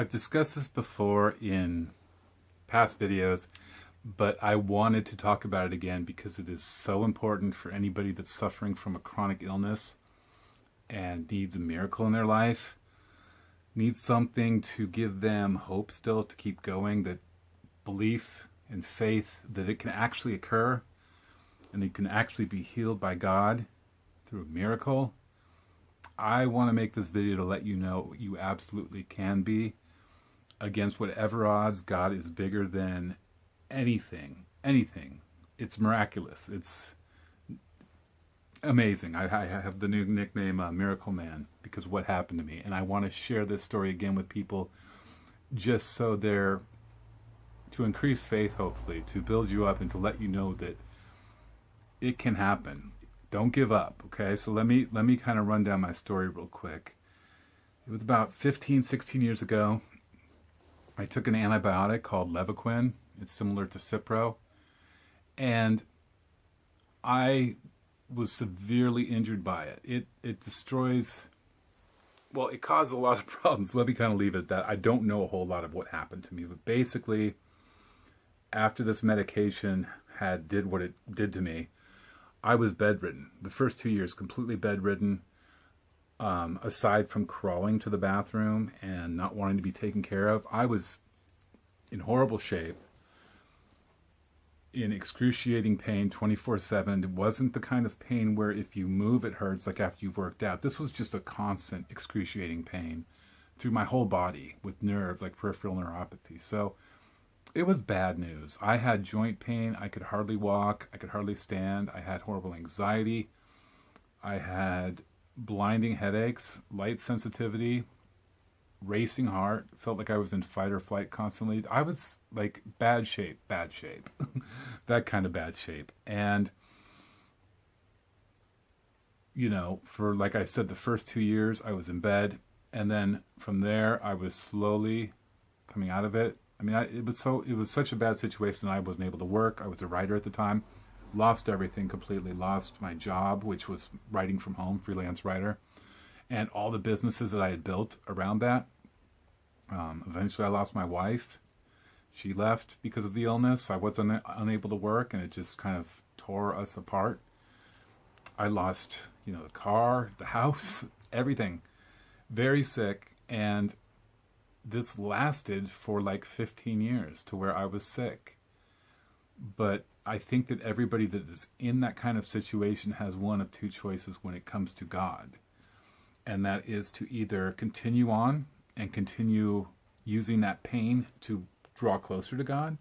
I've discussed this before in past videos, but I wanted to talk about it again because it is so important for anybody that's suffering from a chronic illness and needs a miracle in their life, needs something to give them hope still to keep going, that belief and faith that it can actually occur and it can actually be healed by God through a miracle. I want to make this video to let you know you absolutely can be. Against whatever odds, God is bigger than anything. Anything. It's miraculous. It's amazing. I, I have the new nickname uh, Miracle Man because what happened to me. And I want to share this story again with people just so they're to increase faith, hopefully, to build you up and to let you know that it can happen. Don't give up, okay? So let me let me kind of run down my story real quick. It was about 15, 16 years ago. I took an antibiotic called Levaquin. It's similar to Cipro. And I was severely injured by it. It it destroys well, it caused a lot of problems. Let me kind of leave it at that. I don't know a whole lot of what happened to me, but basically after this medication had did what it did to me, I was bedridden. The first two years, completely bedridden. Um, aside from crawling to the bathroom and not wanting to be taken care of, I was in horrible shape, in excruciating pain 24 7. It wasn't the kind of pain where if you move it hurts like after you've worked out. This was just a constant excruciating pain through my whole body with nerve, like peripheral neuropathy. So it was bad news. I had joint pain. I could hardly walk. I could hardly stand. I had horrible anxiety. I had blinding headaches, light sensitivity, racing heart. Felt like I was in fight or flight constantly. I was like bad shape, bad shape. that kind of bad shape. And, you know, for like I said, the first two years I was in bed. And then from there, I was slowly coming out of it I mean, I, it was so it was such a bad situation. I wasn't able to work. I was a writer at the time, lost everything completely. Lost my job, which was writing from home, freelance writer, and all the businesses that I had built around that. Um, eventually, I lost my wife. She left because of the illness. I was un- unable to work, and it just kind of tore us apart. I lost, you know, the car, the house, everything. Very sick, and this lasted for like 15 years to where I was sick. But I think that everybody that is in that kind of situation has one of two choices when it comes to God. And that is to either continue on and continue using that pain to draw closer to God,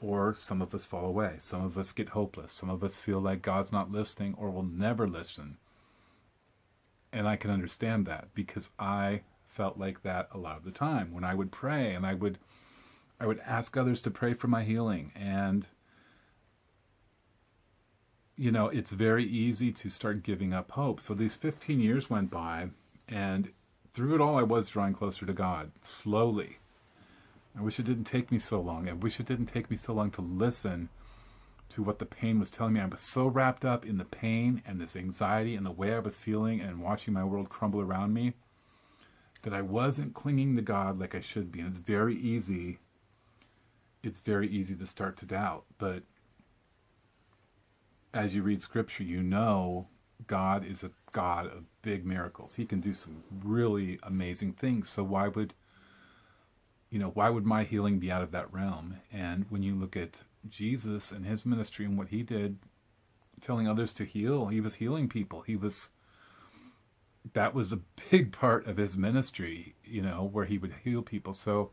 or some of us fall away. Some of us get hopeless. Some of us feel like God's not listening or will never listen. And I can understand that because I felt like that a lot of the time when I would pray and I would I would ask others to pray for my healing and you know it's very easy to start giving up hope so these 15 years went by and through it all I was drawing closer to God slowly I wish it didn't take me so long I wish it didn't take me so long to listen to what the pain was telling me I was so wrapped up in the pain and this anxiety and the way I was feeling and watching my world crumble around me that I wasn't clinging to God like I should be. And it's very easy, it's very easy to start to doubt. But as you read scripture, you know God is a God of big miracles. He can do some really amazing things. So why would you know, why would my healing be out of that realm? And when you look at Jesus and his ministry and what he did, telling others to heal, he was healing people. He was that was a big part of his ministry, you know, where he would heal people. So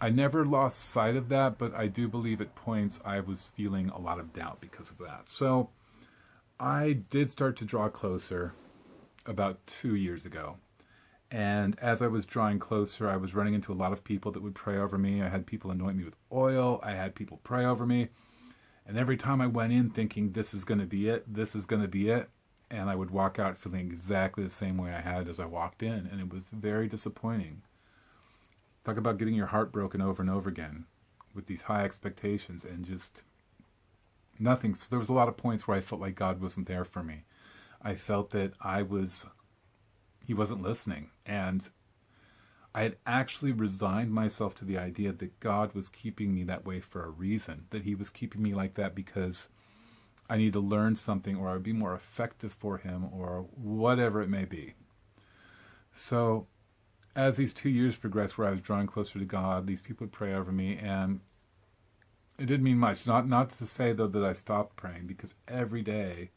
I never lost sight of that, but I do believe at points I was feeling a lot of doubt because of that. So I did start to draw closer about two years ago. And as I was drawing closer, I was running into a lot of people that would pray over me. I had people anoint me with oil. I had people pray over me. And every time I went in thinking, this is going to be it, this is going to be it, and I would walk out feeling exactly the same way I had as I walked in, and it was very disappointing. Talk about getting your heart broken over and over again with these high expectations and just nothing. So there was a lot of points where I felt like God wasn't there for me. I felt that I was, He wasn't listening, and I had actually resigned myself to the idea that God was keeping me that way for a reason, that He was keeping me like that because I need to learn something or I would be more effective for Him or whatever it may be. So, as these two years progressed, where I was drawing closer to God, these people would pray over me, and it didn't mean much. Not not to say though that I stopped praying because every day,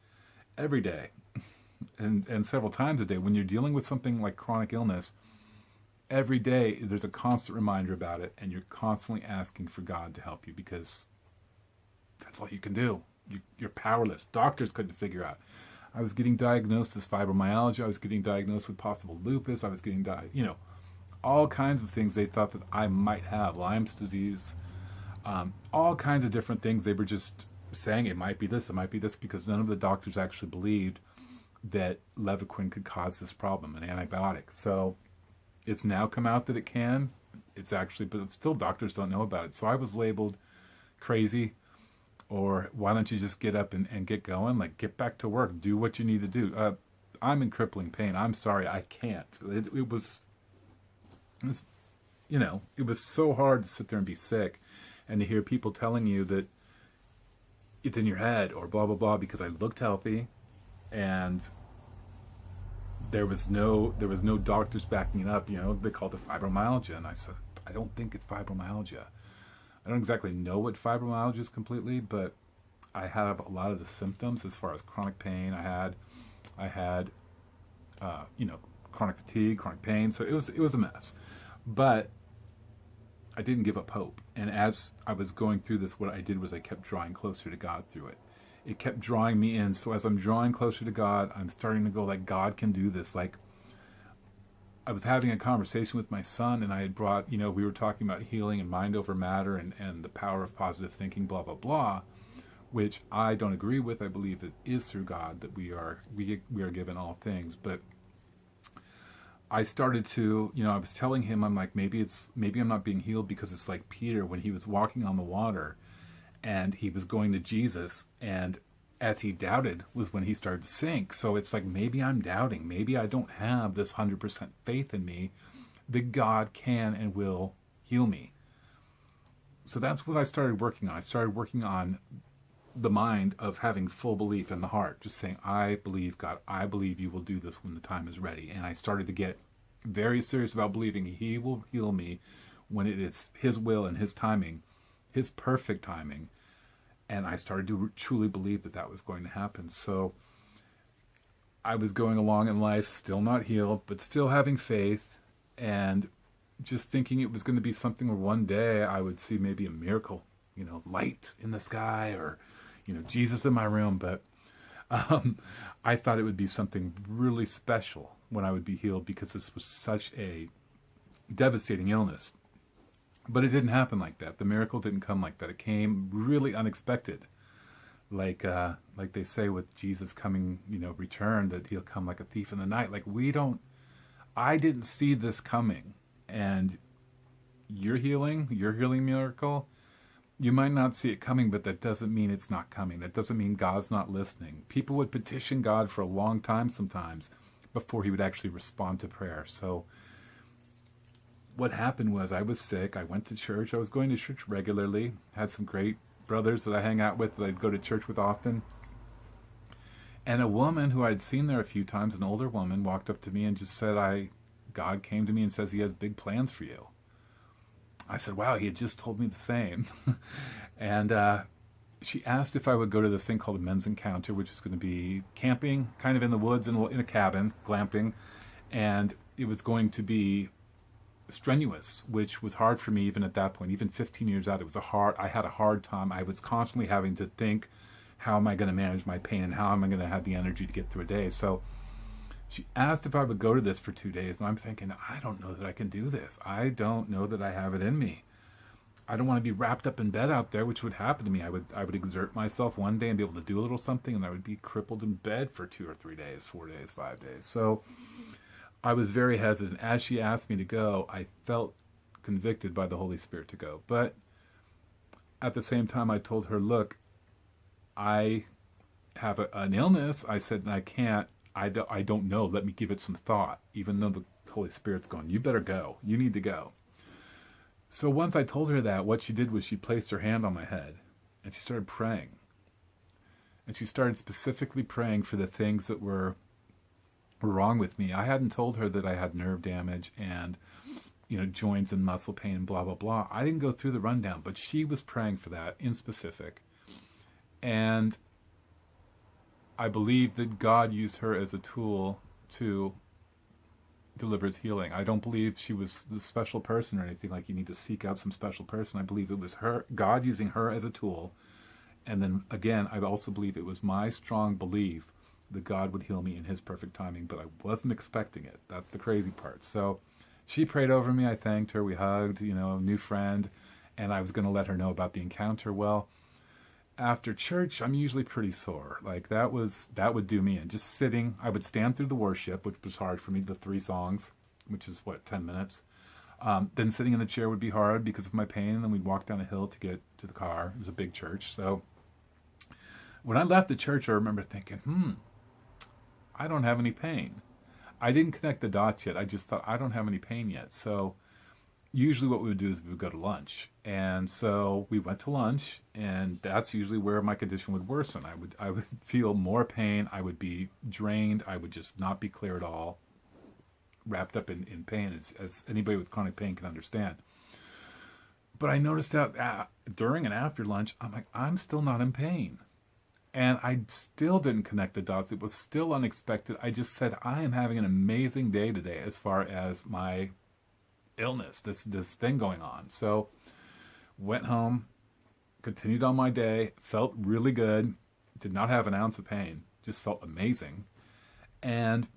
every day, and and several times a day, when you're dealing with something like chronic illness every day there's a constant reminder about it and you're constantly asking for god to help you because that's all you can do. You, are powerless. Doctors couldn't figure out. I was getting diagnosed as fibromyalgia. I was getting diagnosed with possible lupus. I was getting di- you know all kinds of things they thought that i might have lyme's disease um, all kinds of different things they were just saying it might be this it might be this because none of the doctors actually believed that levaquin could cause this problem an antibiotic so it's now come out that it can. It's actually, but still doctors don't know about it. So I was labeled crazy or why don't you just get up and, and get going? Like get back to work, do what you need to do. Uh, I'm in crippling pain. I'm sorry, I can't. It, it, was, was, you know, it was so hard to sit there and be sick and to hear people telling you that it's in your head or blah, blah, blah, because I looked healthy and there was no there was no doctors backing it up. You know, they called it fibromyalgia, and I said, I don't think it's fibromyalgia. I don't exactly know what fibromyalgia is completely, but I have a lot of the symptoms as far as chronic pain. I had, I had, uh, you know, chronic fatigue, chronic pain. So it was it was a mess, but I didn't give up hope. And as I was going through this, what I did was I kept drawing closer to God through it it kept drawing me in. So as I'm drawing closer to God, I'm starting to go like God can do this. Like I was having a conversation with my son and I had brought, you know, we were talking about healing and mind over matter and, and the power of positive thinking, blah, blah, blah, which I don't agree with. I believe it is through God that we are we we are given all things. But I started to, you know, I was telling him, I'm like, maybe it's maybe I'm not being healed because it's like Peter when he was walking on the water and he was going to Jesus and as he doubted was when he started to sink. So it's like maybe I'm doubting. Maybe I don't have this 100% faith in me that God can and will heal me. So that's what I started working on. I started working on the mind of having full belief in the heart, just saying, I believe God, I believe you will do this when the time is ready. And I started to get very serious about believing He will heal me when it is His will and His timing his perfect timing. And I started to truly believe that that was going to happen. So I was going along in life, still not healed, but still having faith and just thinking it was going to be something where one day I would see maybe a miracle, you know, light in the sky or, you know, Jesus in my room. But um, I thought it would be something really special when I would be healed because this was such a devastating illness. But it didn't happen like that. The miracle didn't come like that. It came really unexpected. Like uh, like they say with Jesus coming, you know, return that he'll come like a thief in the night. Like we don't I didn't see this coming. And your healing, your healing miracle, you might not see it coming, but that doesn't mean it's not coming. That doesn't mean God's not listening. People would petition God for a long time sometimes before he would actually respond to prayer. So what happened was I was sick. I went to church. I was going to church regularly. Had some great brothers that I hang out with that I'd go to church with often. And a woman who I'd seen there a few times, an older woman, walked up to me and just said, "I, God came to me and says He has big plans for you." I said, "Wow, He had just told me the same." and uh, she asked if I would go to this thing called a men's encounter, which is going to be camping, kind of in the woods in a, in a cabin, glamping, and it was going to be strenuous, which was hard for me even at that point. Even 15 years out, it was a hard. I had a hard time. I was constantly having to think, how am I going to manage my pain, and how am I going to have the energy to get through a day? So she asked if I would go to this for two days, and I'm thinking, I don't know that I can do this. I don't know that I have it in me. I don't want to be wrapped up in bed out there, which would happen to me. I would I would exert myself one day and be able to do a little something, and I would be crippled in bed for two or three days, four days, five days. So I was very hesitant. As she asked me to go, I felt convicted by the Holy Spirit to go. But at the same time, I told her, look, I have a, an illness. I said, I can't, I, do, I don't know. Let me give it some thought. Even though the Holy Spirit's going, you better go. You need to go. So once I told her that, what she did was she placed her hand on my head and she started praying. And she started specifically praying for the things that were wrong with me. I hadn't told her that I had nerve damage and you know joints and muscle pain and blah blah blah. I didn't go through the rundown, but she was praying for that in specific. And I believe that God used her as a tool to deliver his healing. I don't believe she was the special person or anything like you need to seek out some special person. I believe it was her God using her as a tool. And then again, I also believe it was my strong belief that God would heal me in his perfect timing, but I wasn't expecting it. That's the crazy part. So she prayed over me. I thanked her. We hugged, you know, a new friend. And I was going to let her know about the encounter. Well, after church, I'm usually pretty sore. Like that was, that would do me in. Just sitting, I would stand through the worship, which was hard for me, the three songs, which is what, 10 minutes. Um, then sitting in the chair would be hard because of my pain. And then we'd walk down a hill to get to the car. It was a big church. So when I left the church, I remember thinking, hmm, I don't have any pain. I didn't connect the dots yet. I just thought I don't have any pain yet. So usually what we would do is we would go to lunch. And so we went to lunch and that's usually where my condition would worsen. I would I would feel more pain, I would be drained, I would just not be clear at all, wrapped up in, in pain as, as anybody with chronic pain can understand. But I noticed that uh, during and after lunch, I'm like, I'm still not in pain. And I still didn't connect the dots. It was still unexpected. I just said, I am having an amazing day today as far as my illness, this, this thing going on. So went home, continued on my day, felt really good, did not have an ounce of pain, just felt amazing. And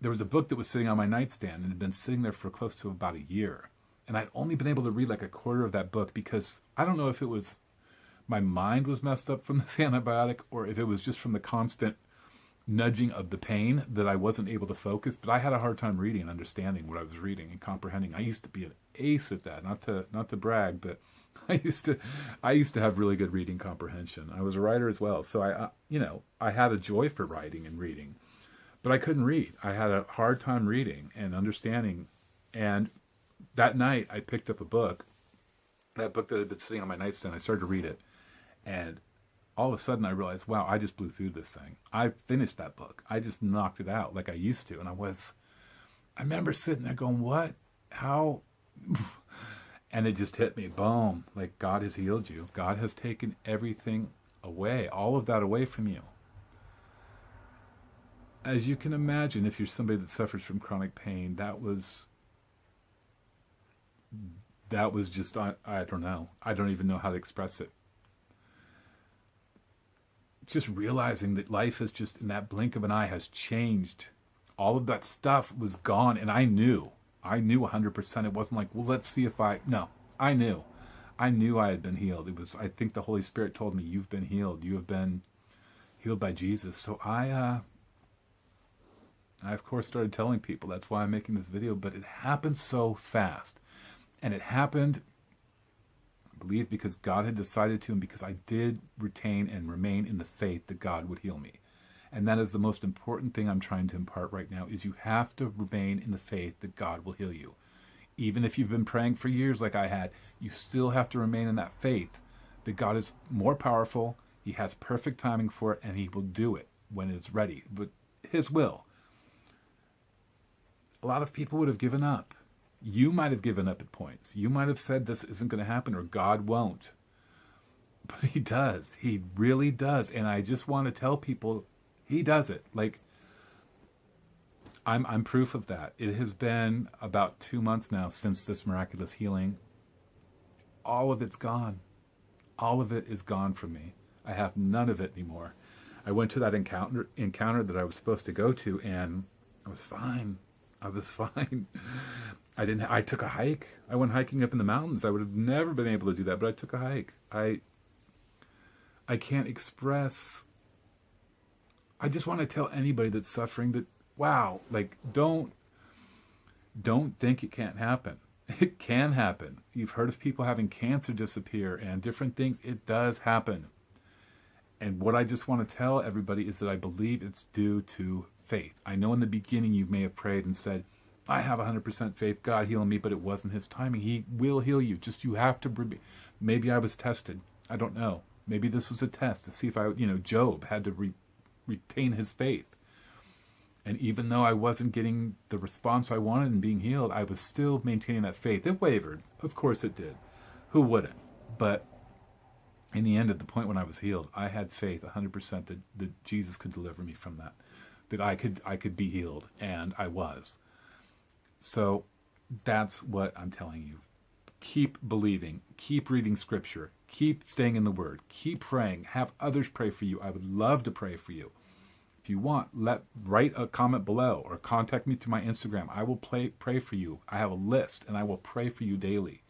there was a book that was sitting on my nightstand and had been sitting there for close to about a year. And I'd only been able to read like a quarter of that book because I don't know if it was my mind was messed up from this antibiotic or if it was just from the constant nudging of the pain that I wasn't able to focus. But I had a hard time reading and understanding what I was reading and comprehending. I used to be an ace at that. Not to not to brag, but I used to I used to have really good reading comprehension. I was a writer as well, so I, you know I had a joy for writing and reading, but I couldn't read. I had a hard time reading and understanding. And that night, I picked up a book. That book that had been sitting on my nightstand. I started to read it and all of a sudden I realized, wow, I just blew through this thing. I finished that book. I just knocked it out like I used to. And I was, I remember sitting there going, what? How? and it just hit me, boom, like God has healed you. God has taken everything away, all of that away from you. As you can imagine, if you're somebody that suffers from chronic pain, that was that was just I, I don't know. I don't even know how to express it just realizing that life has just in that blink of an eye has changed. All of that stuff was gone, and I knew. I knew 100%. It wasn't like, well, let's see if I. No, I knew. I knew I had been healed. It was. I think the Holy Spirit told me, "You've been healed. You have been healed by Jesus." So I, uh, I of course started telling people. That's why I'm making this video. But it happened so fast, and it happened believe because God had decided to and because I did retain and remain in the faith that God would heal me. And that is the most important thing I'm trying to impart right now is you have to remain in the faith that God will heal you. Even if you've been praying for years like I had, you still have to remain in that faith that God is more powerful, he has perfect timing for it and he will do it when it's ready. But his will. A lot of people would have given up you might have given up at points. You might have said this isn't going to happen or God won't. But he does. He really does. And I just want to tell people he does it. Like I'm I'm proof of that. It has been about 2 months now since this miraculous healing. All of it's gone. All of it is gone from me. I have none of it anymore. I went to that encounter encounter that I was supposed to go to and I was fine. I was fine. I didn't. I took a hike. I went hiking up in the mountains. I would have never been able to do that, but I took a hike. I. I can't express. I just want to tell anybody that's suffering that wow, like don't. Don't think it can't happen. It can happen. You've heard of people having cancer disappear and different things. It does happen. And what I just want to tell everybody is that I believe it's due to faith. I know in the beginning you may have prayed and said, I have 100% faith. God heal me, but it wasn't His timing. He will heal you. Just you have to. Maybe I was tested. I don't know. Maybe this was a test to see if I, you know, Job had to re, retain his faith. And even though I wasn't getting the response I wanted and being healed, I was still maintaining that faith. It wavered. Of course it did. Who wouldn't? But in the end, at the point when I was healed, I had faith 100% that, that Jesus could deliver me from that, that I could I could be healed, and I was. So that's what I'm telling you. Keep believing, keep reading scripture, keep staying in the word, keep praying, have others pray for you. I would love to pray for you. If you want, let write a comment below or contact me through my Instagram. I will play, pray for you. I have a list and I will pray for you daily.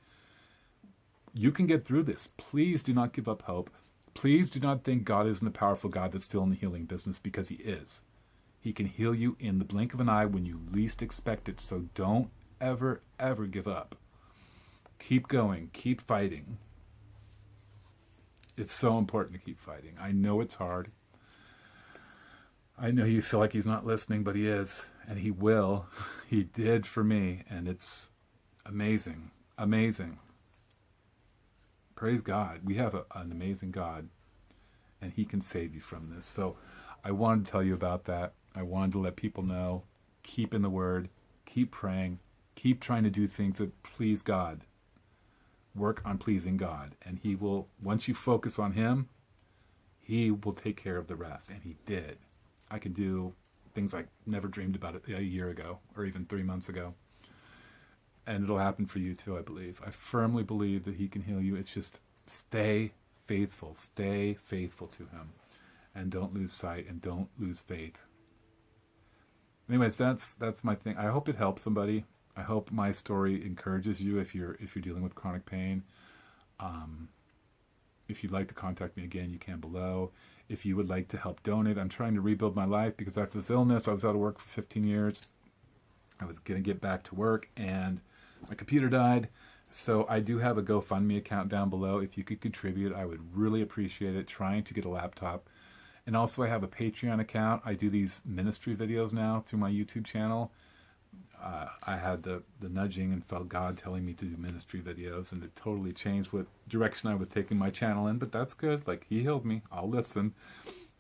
You can get through this. Please do not give up hope. Please do not think God isn't a powerful God that's still in the healing business because He is. He can heal you in the blink of an eye when you least expect it. So don't ever, ever give up. Keep going. Keep fighting. It's so important to keep fighting. I know it's hard. I know you feel like he's not listening, but he is, and he will. He did for me, and it's amazing. Amazing. Praise God. We have a, an amazing God, and He can save you from this. So I wanted to tell you about that. I wanted to let people know keep in the Word, keep praying, keep trying to do things that please God. Work on pleasing God. And He will, once you focus on Him, He will take care of the rest. And He did. I could do things I never dreamed about a year ago or even three months ago and it'll happen for you too, I believe. I firmly believe that He can heal you. It's just stay faithful, stay faithful to Him, and don't lose sight and don't lose faith. Anyways, that's that's my thing. I hope it helps somebody. I hope my story encourages you if you're if you're dealing with chronic pain. Um, if you'd like to contact me again, you can below. If you would like to help donate, I'm trying to rebuild my life because after this illness, I was out of work for 15 years. I was going to get back to work and my computer died. So I do have a GoFundMe account down below. If you could contribute, I would really appreciate it. Trying to get a laptop. And also I have a Patreon account. I do these ministry videos now through my YouTube channel. Uh, I had the, the nudging and felt God telling me to do ministry videos, and it totally changed what direction I was taking my channel in. But that's good. Like He healed me. I'll listen.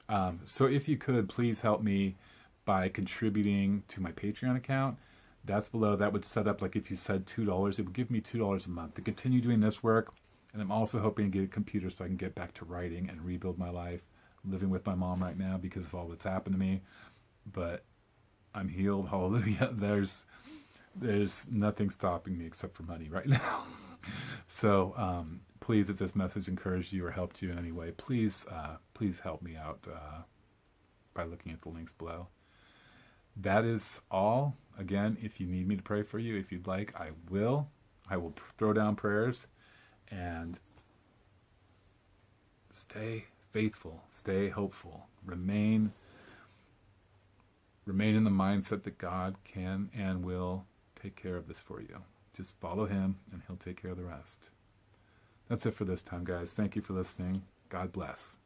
Um, so if you could, please help me by contributing to my Patreon account that's below. That would set up like if you said $2, it would give me $2 a month to continue doing this work. And I'm also hoping to get a computer so I can get back to writing and rebuild my life. Living with my mom right now because of all that's happened to me. But I'm healed. Hallelujah. There's there's nothing stopping me except for money right now. so um, please, if this message encouraged you or helped you in any way, please uh, please help me out uh, by looking at the links below. That is all Again, if you need me to pray for you, if you'd like, I will. I will throw down prayers and stay faithful, stay hopeful, remain remain in the mindset that God can and will take care of this for you. Just follow him and he'll take care of the rest. That's it for this time, guys. Thank you for listening. God bless.